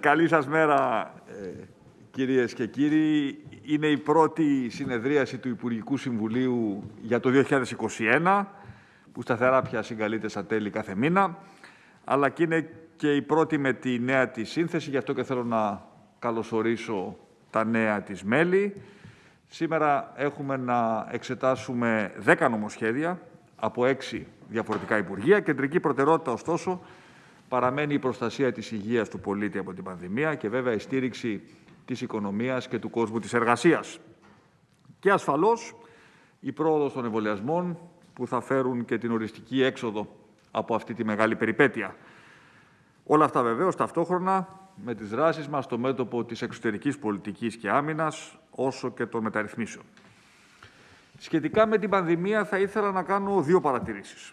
Καλή σας μέρα, ε, κυρίες και κύριοι. Είναι η πρώτη συνεδρίαση του Υπουργικού Συμβουλίου για το 2021, που σταθερά πια συγκαλείται στα τέλη κάθε μήνα, αλλά και είναι και η πρώτη με τη νέα της σύνθεση, γι' αυτό και θέλω να καλωσορίσω τα νέα της μέλη. Σήμερα έχουμε να εξετάσουμε 10 νομοσχέδια από 6 διαφορετικά Υπουργεία. Κεντρική προτεραιότητα, ωστόσο, παραμένει η προστασία της υγείας του πολίτη από την πανδημία και βέβαια η στήριξη της οικονομίας και του κόσμου της εργασίας. Και ασφαλώς η πρόοδος των εμβολιασμών που θα φέρουν και την οριστική έξοδο από αυτή τη μεγάλη περιπέτεια. Όλα αυτά βεβαίως ταυτόχρονα με τις δράσεις μας στο μέτωπο της εξωτερικής πολιτικής και άμυνας, όσο και των μεταρρυθμίσεων. Σχετικά με την πανδημία θα ήθελα να κάνω δύο παρατηρήσεις.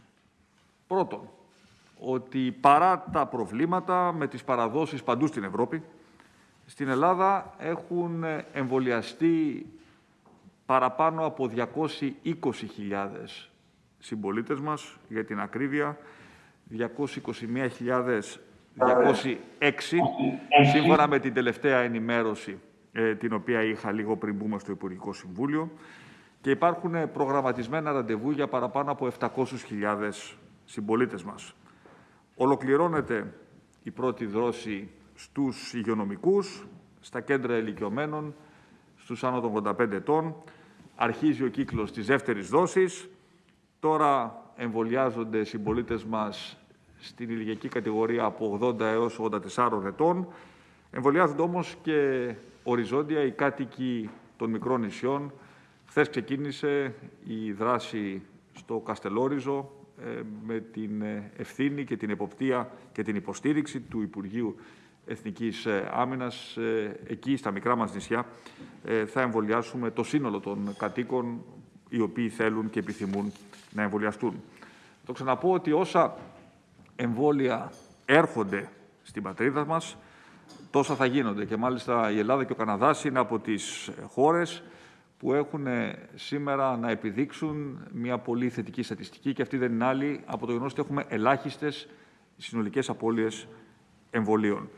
Πρώτον, ότι παρά τα προβλήματα με τις παραδόσεις παντού στην Ευρώπη, στην Ελλάδα έχουν εμβολιαστεί παραπάνω από 220.000 συμπολίτες μας, για την ακρίβεια, 221.206, σύμφωνα με την τελευταία ενημέρωση ε, την οποία είχα λίγο πριν μπούμε στο Υπουργικό Συμβούλιο και υπάρχουν προγραμματισμένα ραντεβού για παραπάνω από 700.000 συμπολίτες μας. Ολοκληρώνεται η πρώτη δόση στους υγειονομικούς, στα κέντρα ηλικιωμένων, στους άνω των 85 ετών. Αρχίζει ο κύκλος της δεύτερης δόσης. Τώρα εμβολιάζονται οι συμπολίτες μας στην ηλικιακή κατηγορία από 80 έως 84 ετών. Εμβολιάζονται όμως και οριζόντια οι κάτοικοι των μικρών νησιών. Χθες ξεκίνησε η δράση στο Καστελόριζο, ε, με την ε, ευθύνη και την εποπτεία και την υποστήριξη του Υπουργείου Εθνικής ε, Άμυνας. Εκεί, στα μικρά μας νησιά, θα εμβολιάσουμε το σύνολο των κατοίκων οι οποίοι θέλουν και επιθυμούν να εμβολιαστούν. Το ξαναπώ ότι όσα εμβόλια έρχονται στην πατρίδα μας, τόσα θα γίνονται. Και μάλιστα η Ελλάδα και ο Καναδάς είναι από τις χώρες που έχουν σήμερα να επιδείξουν μια πολύ θετική στατιστική και αυτή δεν είναι άλλη από το γεγονός ότι έχουμε ελάχιστες συνολικές απώλειες εμβολίων.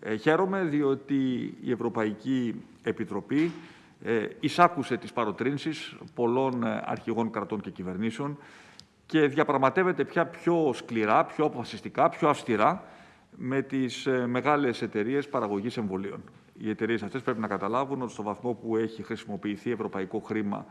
Ε, χαίρομαι διότι η Ευρωπαϊκή Επιτροπή ε, εισάκουσε τις παροτρύνσεις πολλών ε, αρχηγών κρατών και κυβερνήσεων και διαπραγματεύεται πια πιο σκληρά, πιο αποφασιστικά, πιο αυστηρά με τις ε, μεγάλες εταιρείες παραγωγής εμβολίων οι εταιρείες αυτές πρέπει να καταλάβουν ότι στο βαθμό που έχει χρησιμοποιηθεί ευρωπαϊκό χρήμα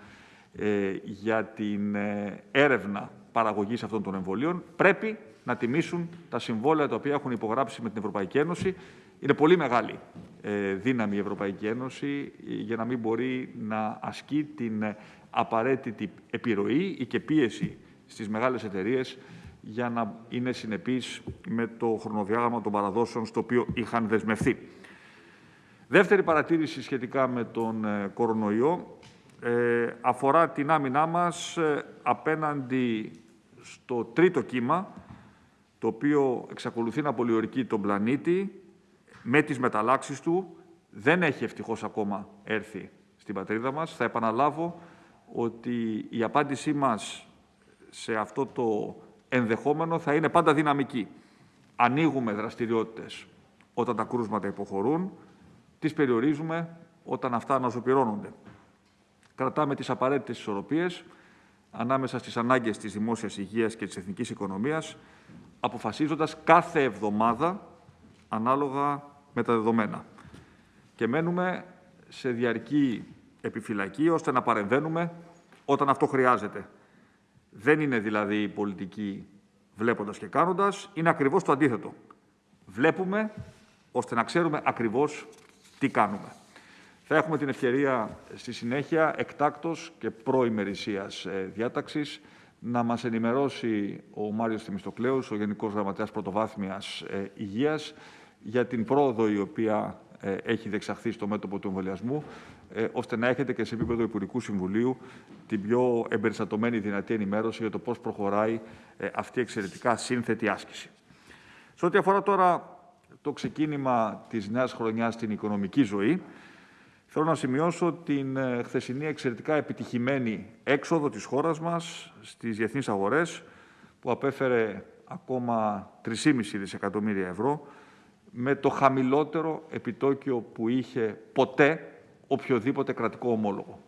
ε, για την ε, έρευνα παραγωγής αυτών των εμβολίων, πρέπει να τιμήσουν τα συμβόλαια τα οποία έχουν υπογράψει με την Ευρωπαϊκή Ένωση. Είναι πολύ μεγάλη ε, δύναμη η Ευρωπαϊκή Ένωση για να μην μπορεί να ασκεί την απαραίτητη επιρροή ή και πίεση στις μεγάλες εταιρείες για να είναι συνεπείς με το χρονοδιάγραμμα των παραδόσεων στο οποίο είχαν δεσμευθεί. Δεύτερη παρατήρηση σχετικά με τον ε, κορονοϊό ε, αφορά την άμυνά μας ε, απέναντι στο τρίτο κύμα, το οποίο εξακολουθεί να πολιορκεί τον πλανήτη με τις μεταλλάξεις του. Δεν έχει ευτυχώς ακόμα έρθει στην πατρίδα μας. Θα επαναλάβω ότι η απάντησή μας σε αυτό το ενδεχόμενο θα είναι πάντα δυναμική. Ανοίγουμε δραστηριότητες όταν τα κρούσματα υποχωρούν, τις περιορίζουμε όταν αυτά αναζωπυρώνονται. Κρατάμε τις απαραίτητες ισορροπίες ανάμεσα στις ανάγκες της δημόσιας υγείας και της εθνικής οικονομίας, αποφασίζοντας κάθε εβδομάδα ανάλογα με τα δεδομένα. Και μένουμε σε διαρκή επιφυλακή, ώστε να παρεμβαίνουμε όταν αυτό χρειάζεται. Δεν είναι δηλαδή η πολιτική βλέποντας και κάνοντας, είναι ακριβώς το αντίθετο. Βλέπουμε ώστε να ξέρουμε ακριβώς τι κάνουμε; Θα έχουμε την ευκαιρία στη συνέχεια εκτάκτος και προημερησίας ε, διάταξης να μας ενημερώσει ο Μάριος Θημιστοκλέους, ο Γενικός Γραμματέας Πρωτοβάθμιας ε, Υγείας, για την πρόοδο η οποία ε, έχει δεξαχθεί στο μέτωπο του εμβολιασμού, ώστε να έχετε και σε επίπεδο Υπουργικού Συμβουλίου την πιο εμπεριστατωμένη δυνατή ενημέρωση για το πώς προχωράει αυτή η εξαιρετικά σύνθετη άσκηση. Σε ό,τι αφορά τώρα το ξεκίνημα της νέας χρονιάς στην οικονομική ζωή, θέλω να σημειώσω την ε, χθεσινή εξαιρετικά επιτυχημένη έξοδο της χώρας μας στις διεθνείς αγορές, που απέφερε ακόμα 3,5 δισεκατομμύρια ευρώ, με το χαμηλότερο επιτόκιο που είχε ποτέ οποιοδήποτε κρατικό ομόλογο.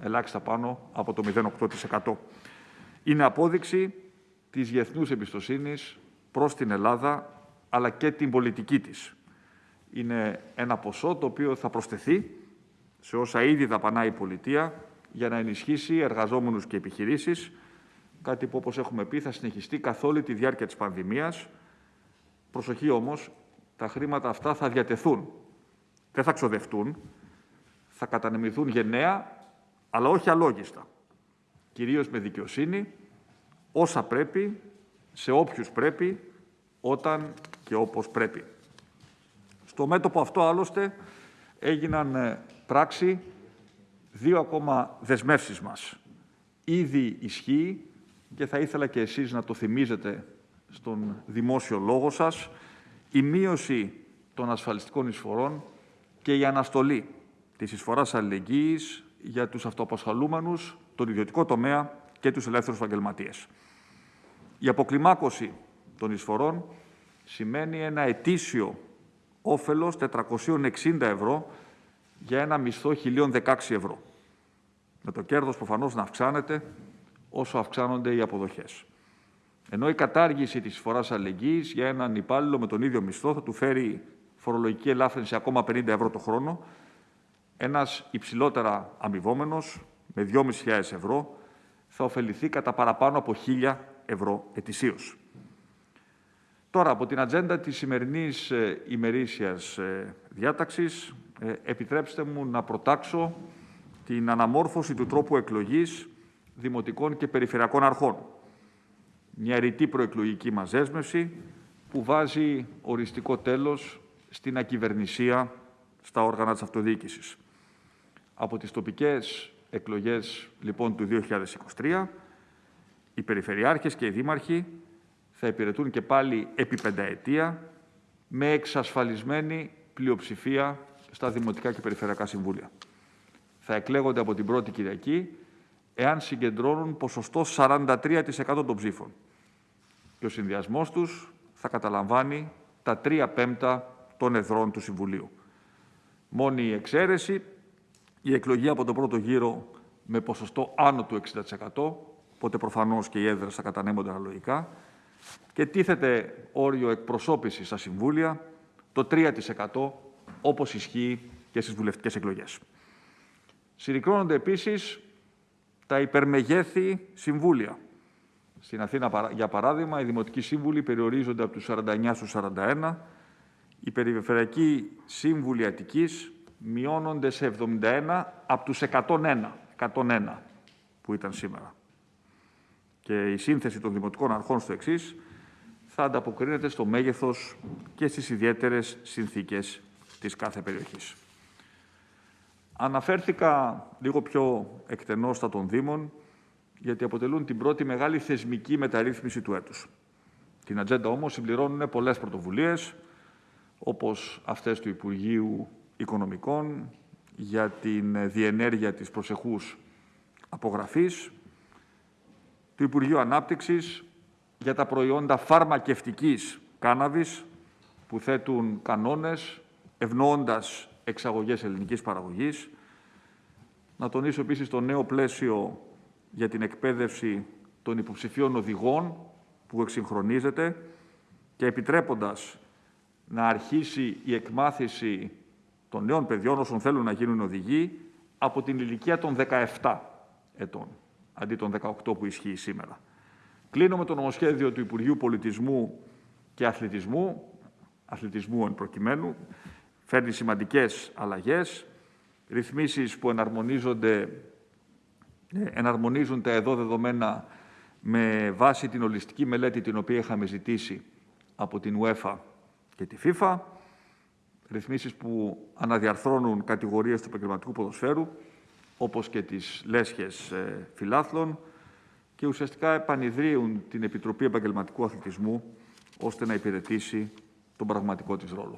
Ελάχιστα πάνω από το 0,8%. Είναι απόδειξη της διεθνούς εμπιστοσύνης προς την Ελλάδα, αλλά και την πολιτική της. Είναι ένα ποσό το οποίο θα προσθεθεί σε όσα ήδη δαπανάει η πολιτεία για να ενισχύσει εργαζόμενους και επιχειρήσεις, κάτι που όπως έχουμε πει θα συνεχιστεί καθ' όλη τη διάρκεια της πανδημίας. Προσοχή όμως, τα χρήματα αυτά θα διατεθούν, δεν θα ξοδευτούν, θα κατανεμηθούν γενναία, αλλά όχι αλόγιστα. Κυρίως με δικαιοσύνη, όσα πρέπει, σε όποιους πρέπει, όταν και όπως πρέπει. Στο μέτωπο αυτό, άλλωστε, έγιναν ε, πράξη δύο ακόμα δεσμεύσεις μας. Ήδη ισχύει και θα ήθελα και εσείς να το θυμίζετε στον δημόσιο λόγο σας, η μείωση των ασφαλιστικών εισφορών και η αναστολή της εισφοράς αλληλεγγύης για τους αυτοαπασχαλούμενους, τον ιδιωτικό τομέα και τους ελεύθερους επαγγελματίες. Η αποκλιμάκωση των εισφορών σημαίνει ένα ετήσιο όφελος 460 ευρώ για ένα μισθό 1.016 ευρώ. Με το κέρδος προφανώς να αυξάνεται όσο αυξάνονται οι αποδοχές. Ενώ η κατάργηση της φοράς αλληλεγγύης για έναν υπάλληλο με τον ίδιο μισθό θα του φέρει φορολογική ελάφρυνση ακόμα 50 ευρώ το χρόνο, ένας υψηλότερα αμοιβόμενος με 2.500 ευρώ θα ωφεληθεί κατά παραπάνω από 1.000 ευρώ ετησίως. Τώρα, από την ατζέντα της σημερινής ε, ημερήσιας ε, διάταξης, ε, επιτρέψτε μου να προτάξω την αναμόρφωση του τρόπου εκλογής δημοτικών και περιφερειακών αρχών. Μια ρητή προεκλογική μαζέσμευση που βάζει οριστικό τέλος στην ακυβερνησία στα όργανα της αυτοδιοίκησης. Από τις τοπικές εκλογές λοιπόν του 2023, οι περιφερειάρχες και οι δήμαρχοι θα υπηρετούν και πάλι επί πενταετία με εξασφαλισμένη πλειοψηφία στα Δημοτικά και Περιφερειακά Συμβούλια. Θα εκλέγονται από την πρώτη Κυριακή εάν συγκεντρώνουν ποσοστό 43% των ψήφων. Και ο συνδυασμός τους θα καταλαμβάνει τα 3 πέμπτα των εδρών του Συμβουλίου. Μόνη η εξαίρεση, η εκλογή από τον πρώτο γύρο με ποσοστό άνω του 60%, οπότε προφανώς και οι έδρες θα κατανέμονται αναλογικά, και τίθεται όριο εκπροσώπησης στα Συμβούλια το 3% όπως ισχύει και στις βουλευτικές εκλογές. Συρρικρώνονται επίσης τα υπερμεγέθη συμβούλια. Στην Αθήνα, για παράδειγμα, οι δημοτικοί σύμβουλοι περιορίζονται από τους 49 στους 41, οι περιφερειακοί σύμβουλοι Αττικής μειώνονται σε 71 από τους 101, 101 που ήταν σήμερα. Και η σύνθεση των δημοτικών αρχών στο εξής θα ανταποκρίνεται στο μέγεθος και στις ιδιαίτερες συνθήκες της κάθε περιοχής. Αναφέρθηκα λίγο πιο εκτενώς στα των Δήμων, γιατί αποτελούν την πρώτη μεγάλη θεσμική μεταρρύθμιση του έτους. Την ατζέντα όμως συμπληρώνουν πολλές πρωτοβουλίες, όπως αυτές του Υπουργείου Οικονομικών για την διενέργεια της προσεχούς απογραφής, του Υπουργείου Ανάπτυξης για τα προϊόντα φαρμακευτικής κάναβης που θέτουν κανόνες ευνοώντας εξαγωγές ελληνικής παραγωγής. Να τονίσω επίσης το νέο πλαίσιο για την εκπαίδευση των υποψηφίων οδηγών που εξυγχρονίζεται και επιτρέποντας να αρχίσει η εκμάθηση των νέων παιδιών όσων θέλουν να γίνουν οδηγοί από την ηλικία των 17 ετών, αντί των 18 που ισχύει σήμερα. Κλείνω με το νομοσχέδιο του Υπουργείου Πολιτισμού και Αθλητισμού, αθλητισμού εν προκειμένου, φέρνει σημαντικές αλλαγές, ρυθμίσεις που εναρμονίζονται, ε, εναρμονίζουν τα εδώ δεδομένα με βάση την ολιστική μελέτη την οποία είχαμε ζητήσει από την UEFA και τη FIFA, ρυθμίσεις που αναδιαρθρώνουν κατηγορίες του επαγγελματικού ποδοσφαίρου, όπως και τις λέσχες ε, φιλάθλων, και ουσιαστικά επανειδρύουν την Επιτροπή Επαγγελματικού Αθλητισμού ώστε να υπηρετήσει τον πραγματικό της ρόλο.